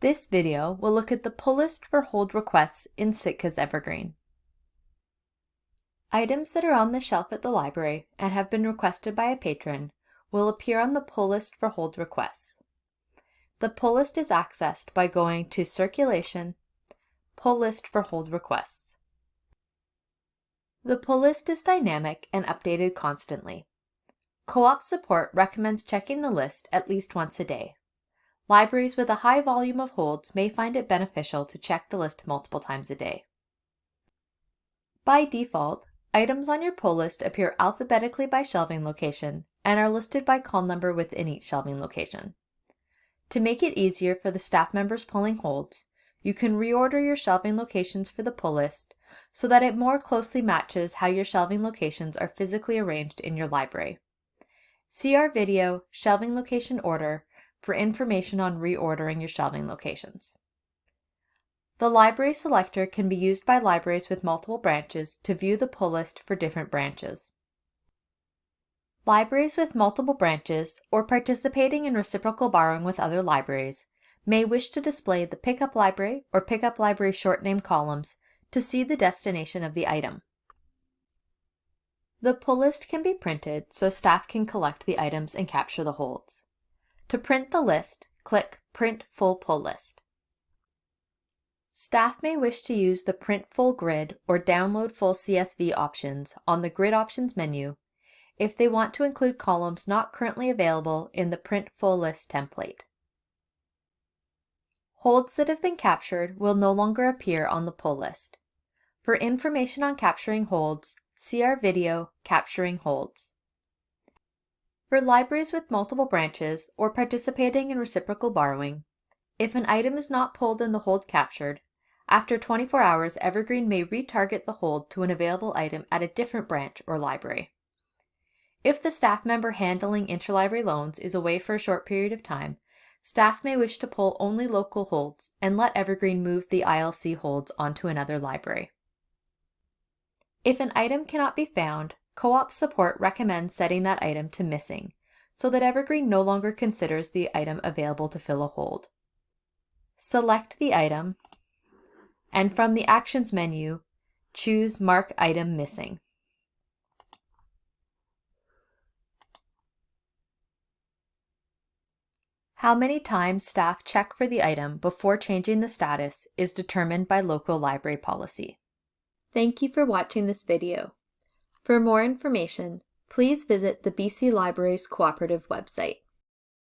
This video will look at the pull list for hold requests in Sitka's Evergreen. Items that are on the shelf at the library and have been requested by a patron will appear on the pull list for hold requests. The pull list is accessed by going to Circulation, Pull List for Hold Requests. The pull list is dynamic and updated constantly. Co-op support recommends checking the list at least once a day. Libraries with a high volume of holds may find it beneficial to check the list multiple times a day. By default, items on your pull list appear alphabetically by shelving location and are listed by call number within each shelving location. To make it easier for the staff members pulling holds, you can reorder your shelving locations for the pull list so that it more closely matches how your shelving locations are physically arranged in your library. See our video, Shelving Location Order, for information on reordering your shelving locations. The library selector can be used by libraries with multiple branches to view the pull list for different branches. Libraries with multiple branches or participating in reciprocal borrowing with other libraries may wish to display the pickup library or pickup library short name columns to see the destination of the item. The pull list can be printed so staff can collect the items and capture the holds. To print the list, click Print Full Pull List. Staff may wish to use the Print Full Grid or Download Full CSV options on the Grid Options menu if they want to include columns not currently available in the Print Full List template. Holds that have been captured will no longer appear on the pull list. For information on capturing holds, see our video, Capturing Holds. For libraries with multiple branches or participating in reciprocal borrowing, if an item is not pulled in the hold captured, after 24 hours Evergreen may retarget the hold to an available item at a different branch or library. If the staff member handling interlibrary loans is away for a short period of time, staff may wish to pull only local holds and let Evergreen move the ILC holds onto another library. If an item cannot be found, Co-op support recommends setting that item to missing, so that Evergreen no longer considers the item available to fill a hold. Select the item, and from the Actions menu, choose Mark Item Missing. How many times staff check for the item before changing the status is determined by local library policy. Thank you for watching this video. For more information, please visit the BC Libraries Cooperative website.